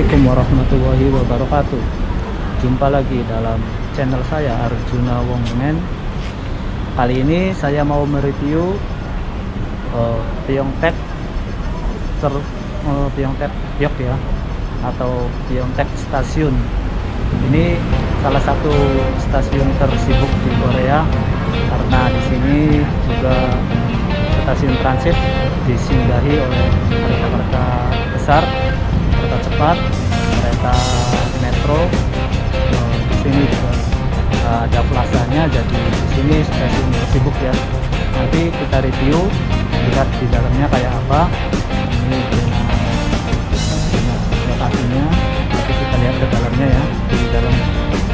Assalamualaikum warahmatullahi wabarakatuh. Jumpa lagi dalam channel saya Arjuna Wongmen Kali ini saya mau mereview uh, Pyeongtaek ter, uh, Pyeongtaek Yok ya Atau Pyeongtaek Stasiun. Ini salah satu stasiun tersibuk di Korea Karena di sini juga stasiun transit disinggahi oleh kereta-kereta besar kereta cepat kereta metro eh, di sini juga eh, ada plasanya jadi di sini stasiun sibuk ya. Nanti kita review lihat di dalamnya kayak apa. Ini lokasinya nanti kita lihat ke dalamnya ya. Di dalam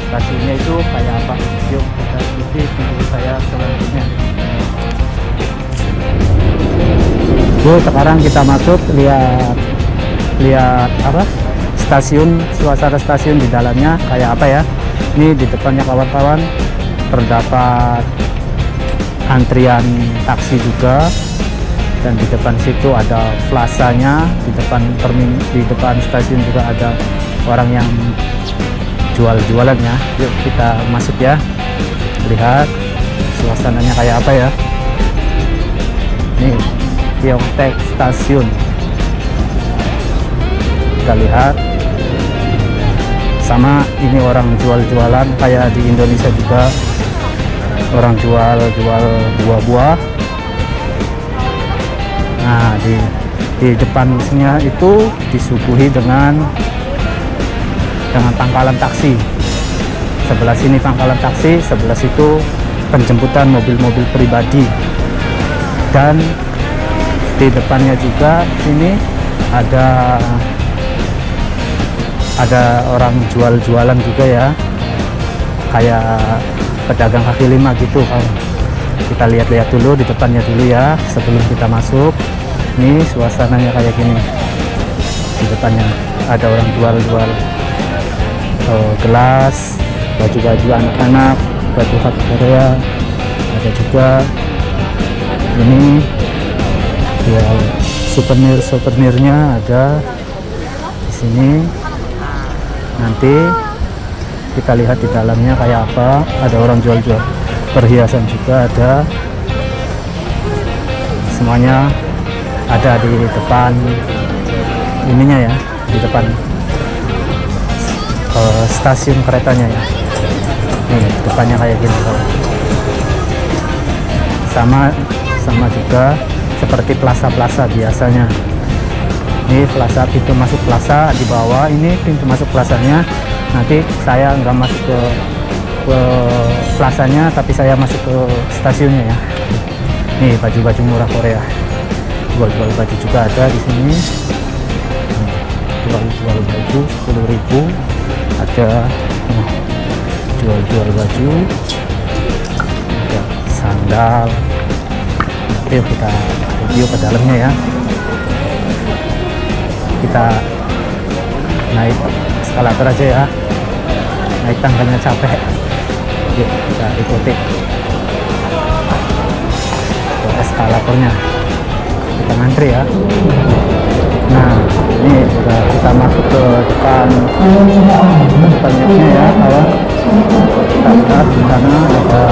stasiunnya itu kayak apa. Yuk kita ikuti video saya selanjutnya. Bu sekarang kita masuk lihat lihat apa stasiun suasana stasiun di dalamnya kayak apa ya? Ini di depannya kawan-kawan terdapat antrian taksi juga. Dan di depan situ ada plasanya di depan termin di depan stasiun juga ada orang yang jual-jualan ya. Yuk kita masuk ya. Lihat suasananya kayak apa ya. Nih Pyeongtaek Stasiun. Kita lihat sama ini orang jual-jualan kayak di Indonesia juga. Orang jual-jual buah-buah. Nah di di depannya itu disuguhi dengan dengan pangkalan taksi. Sebelah sini pangkalan taksi sebelah situ penjemputan mobil-mobil pribadi. Dan di depannya juga sini ada ada orang jual-jualan juga ya. Kayak pedagang kaki lima gitu kan kita lihat-lihat dulu di depannya dulu ya sebelum kita masuk. Ini suasananya kayak gini. Di depannya ada orang jual-jual oh, gelas baju-baju anak-anak baju khas Korea. Ada juga ini jual souvenir-souvenirnya ada di sini nanti kita lihat di dalamnya kayak apa. Ada orang jual-jual perhiasan juga ada. Semuanya ada di depan ininya ya di depan uh, stasiun keretanya ya. Nih depannya kayak gini sama sama juga seperti plaza-plaza biasanya ini plaza pintu masuk plaza di bawah ini pintu masuk plazanya. Nanti saya nggak masuk ke ke plazanya tapi saya masuk ke stasiunnya ya. Nih baju-baju murah Korea. Jual-jual baju juga ada di sini. Jual-jual baju 10.000 ada jual-jual baju. Ada sandal. Yuk kita review ke dalamnya ya kita naik eskalator aja ya. Naik tangganya capek. Yuk kita ikuti. Ke eskalatornya. Kita ngantri ya. Nah ini udah kita masuk ke depan. Depannya ya kawan kita lihat di sana ada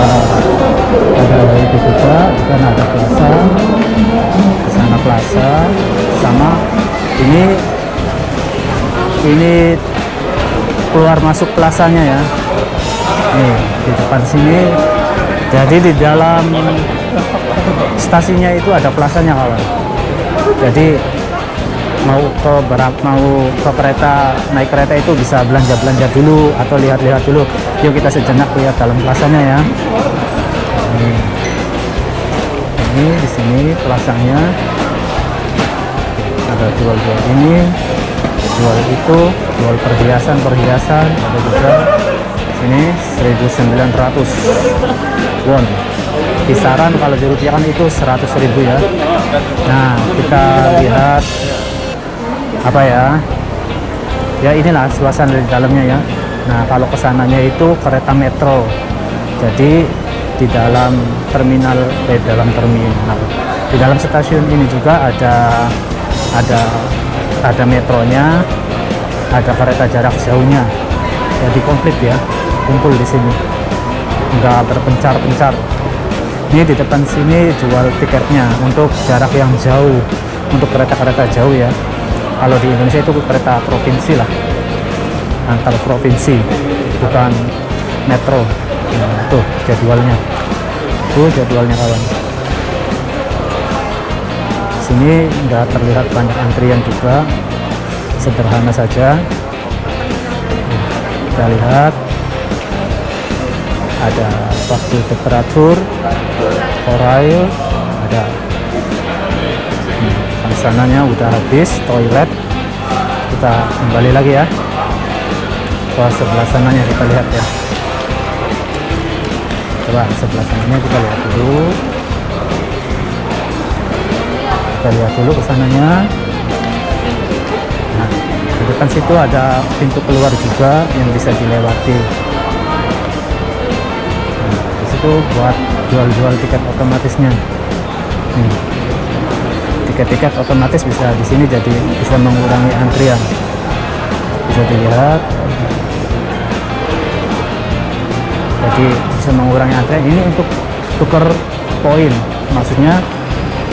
ada itu juga. Di sana ada plaza. Di sana plaza. Sama ini ini keluar masuk plasanya ya. Nih di depan sini. Jadi di dalam stasinya itu ada plasanya kawan jadi mau ke berat mau ke kereta naik kereta itu bisa belanja belanja dulu atau lihat-lihat dulu. Yuk kita sejenak lihat dalam plasanya ya. Ini, ini di sini plasanya ada jual-jual ini jual itu jual perhiasan perhiasan ada juga sini 1900 won. Kisaran kalau dirupiahkan itu 100.000 ya. Nah kita lihat apa ya? Ya inilah suasana di dalamnya ya. Nah kalau ke sananya itu kereta metro. Jadi di dalam terminal eh dalam terminal. Di dalam stasiun ini juga ada ada ada metronya ada kereta jarak jauhnya. Jadi komplit ya kumpul di sini. Nggak berpencar-pencar ini di depan sini jual tiketnya untuk jarak yang jauh untuk kereta-kereta jauh ya. Kalau di Indonesia itu kereta provinsi lah antar provinsi bukan metro. Nah, tuh jadwalnya. Tuh jadwalnya kawan sini nggak terlihat banyak antrian juga. Sederhana saja. Kita lihat. Ada waktu temperatur oral ada. Hmm, sananya udah habis toilet. Kita kembali lagi ya. Ke sebelah sananya kita lihat ya. Coba sebelah sananya kita lihat dulu kita lihat dulu ke nah di depan situ ada pintu keluar juga yang bisa dilewati. Nah, di situ buat jual-jual tiket otomatisnya. Nih tiket-tiket otomatis bisa di sini jadi bisa mengurangi antrian. Bisa dilihat. Jadi bisa mengurangi antrian. Ini untuk tuker poin maksudnya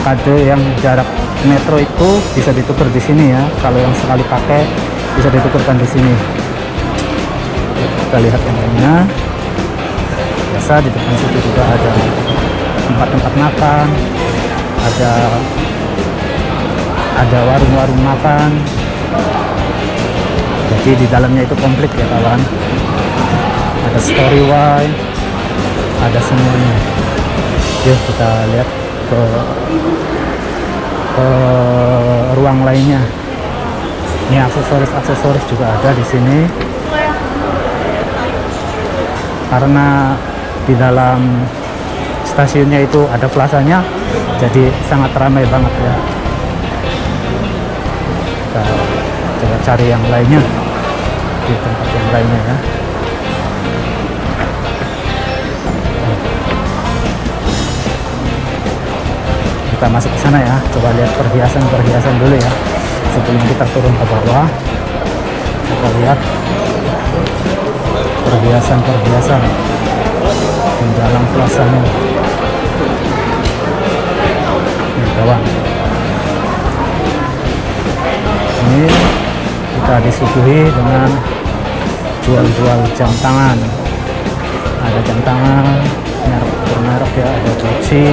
kado yang jarak metro itu bisa ditukar di sini ya. Kalau yang sekali pakai bisa ditukarkan di sini. Kita lihat yang lainnya. Biasa di depan situ juga ada tempat-tempat makan ada ada warung-warung makan. Jadi di dalamnya itu komplit ya kawan. Ada story wine ada semuanya. Yuk kita lihat ke ke ruang lainnya. Ini aksesoris-aksesoris juga ada di sini. Karena di dalam stasiunnya itu ada plasanya jadi sangat ramai banget ya. Kita coba cari yang lainnya di tempat yang lainnya ya kita masuk ke sana ya. Coba lihat perhiasan-perhiasan dulu ya. Sebelum kita turun ke bawah kita lihat perhiasan-perhiasan di dalam plasanya ini. Kawan ini kita disuguhi dengan jual-jual jam tangan. Ada jam tangan merek-merek ya ada Gucci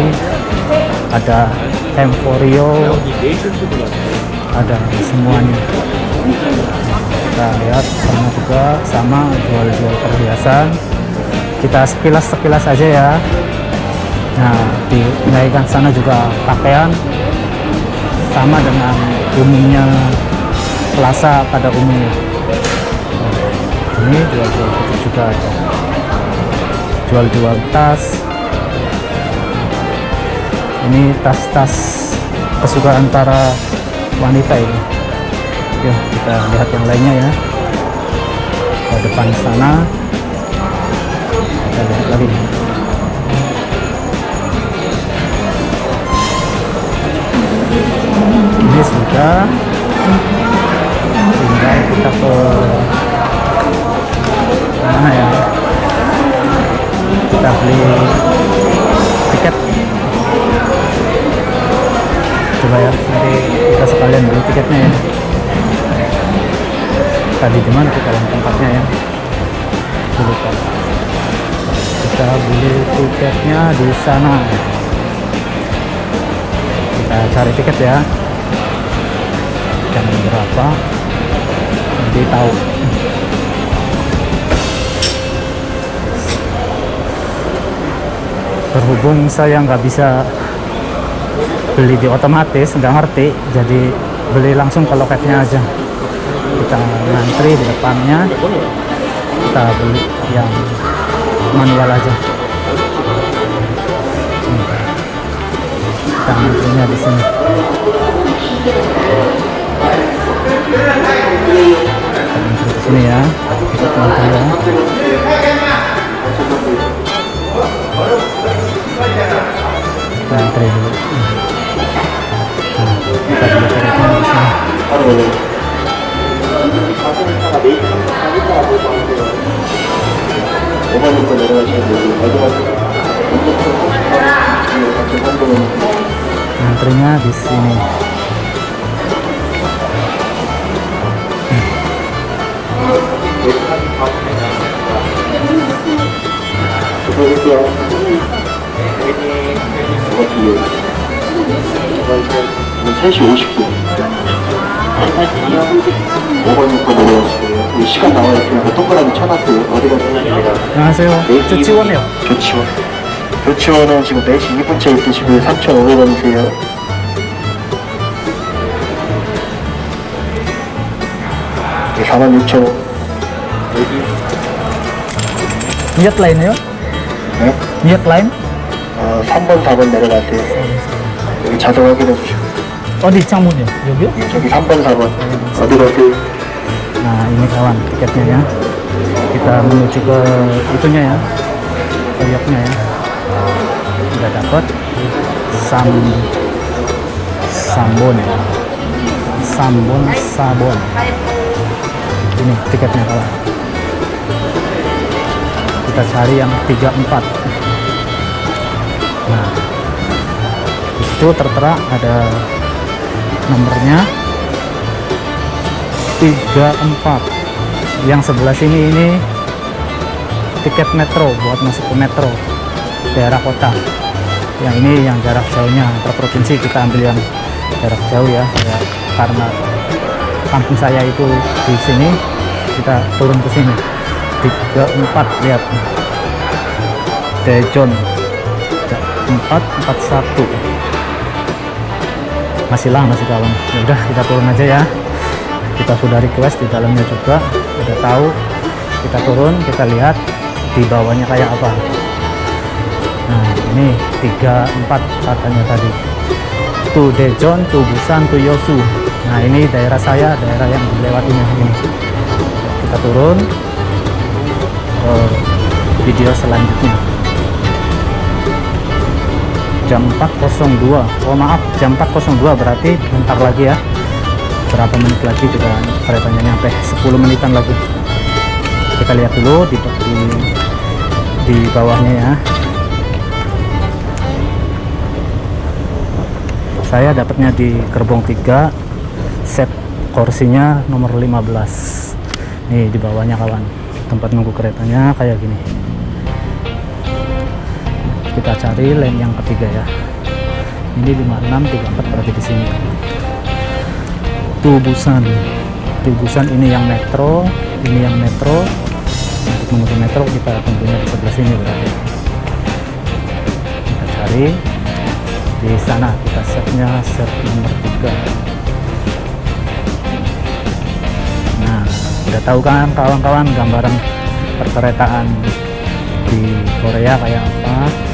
ada Emporio ada semuanya. Kita lihat sama juga sama jual-jual perhiasan. Kita sekilas-sekilas aja ya. Nah di naikkan sana juga pakaian. Sama dengan umumnya plaza pada umumnya. Ini jual-jual juga ada. Jual-jual tas ini tas-tas kesukaan para wanita ini. Yuk kita lihat yang lainnya ya. Ke depan sana. Kita lihat lagi. Ini sudah. Tinggal kita ke mana ya? Kita beli tiket coba ya nanti kita sekalian beli tiketnya ya. Tadi di mana kita yang tempatnya ya? Lupa. Kita beli tiketnya di sana. Kita cari tiket ya. Jam berapa? Nanti tahu. Berhubung saya nggak bisa beli di otomatis nggak ngerti. Jadi beli langsung ke loketnya aja. Kita ngantri di depannya. Kita beli yang manual aja. Kita ngantrinya di sini. Kita ngantri sini ya. Kita ngantri ya. Kita antri 바로 오만부터 내려가시는 분들 마지막으로 Entrenar di sini. Terima kasih. 180이요 5번 6번으로 시간 나와요 그냥 동그라미 쳐놨어요. 어디가 되냐면 안녕하세요. 조치원이요. 조치원 조치원은 지금 4시 2분째 있으시고 3,500원이세요. 네, 46,000원 위약 라인이요? 네? 위약 네? 라인? 어, 3번 4번 내려가세요. 여기 자동 확인해 주시고. oh di Cangmun ya Yogyo 저기 3번, 4번. 어디 가세요? nah ini kawan tiketnya ya kita menuju ke itunya ya koyoknya ya udah dapat sam sambon ya sambon sabon ini tiketnya kawan kita cari yang 34 nah itu tertera ada nomornya. 34 yang sebelah sini ini tiket metro buat masuk ke metro daerah kota. Yang ini yang jarak jauhnya antar provinsi kita ambil yang jarak jauh ya ya karena kampung saya itu di sini kita turun ke sini. 34 lihat. Dejon 441 masih lah masih kawan. Ya udah kita turun aja ya. Kita sudah request di dalamnya juga. Udah tahu kita turun kita lihat di bawahnya kayak apa. Nah ini 34 katanya tadi. Tu Dejon, tu Busan, tu Yosu. Nah ini daerah saya daerah yang dilewatinya ini. Kita turun ke video selanjutnya jam 4.02 oh maaf jam 4.02 berarti bentar lagi ya. Berapa menit lagi juga keretanya nyampe? 10 menitan lagi. Kita lihat dulu di, di, di bawahnya ya. Saya dapatnya di gerbong 3 set kursinya nomor 15 nih di bawahnya kawan. Tempat nunggu keretanya kayak gini kita cari lane yang ketiga ya. Ini 5634 berarti di sini. Tubusan. Tubusan ini yang metro ini yang metro. Untuk menuju metro kita tentunya di sebelah sini berarti. Kita cari. Di sana kita setnya set nomor 3 nah udah tahu kan kawan-kawan gambaran perkeretaan di Korea kayak apa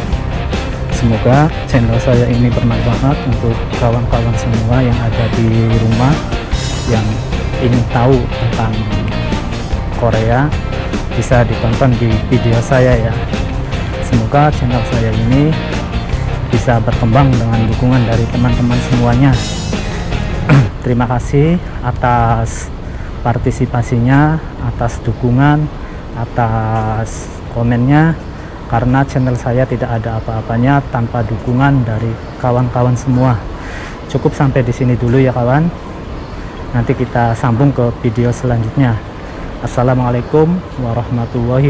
semoga channel saya ini bermanfaat untuk kawan-kawan semua yang ada di rumah yang ingin tahu tentang Korea bisa ditonton di video saya ya. Semoga channel saya ini bisa berkembang dengan dukungan dari teman-teman semuanya. Terima kasih atas partisipasinya atas dukungan atas komennya karena channel saya tidak ada apa-apanya tanpa dukungan dari kawan-kawan semua. Cukup sampai di sini dulu ya kawan. Nanti kita sambung ke video selanjutnya. Assalamualaikum warahmatullahi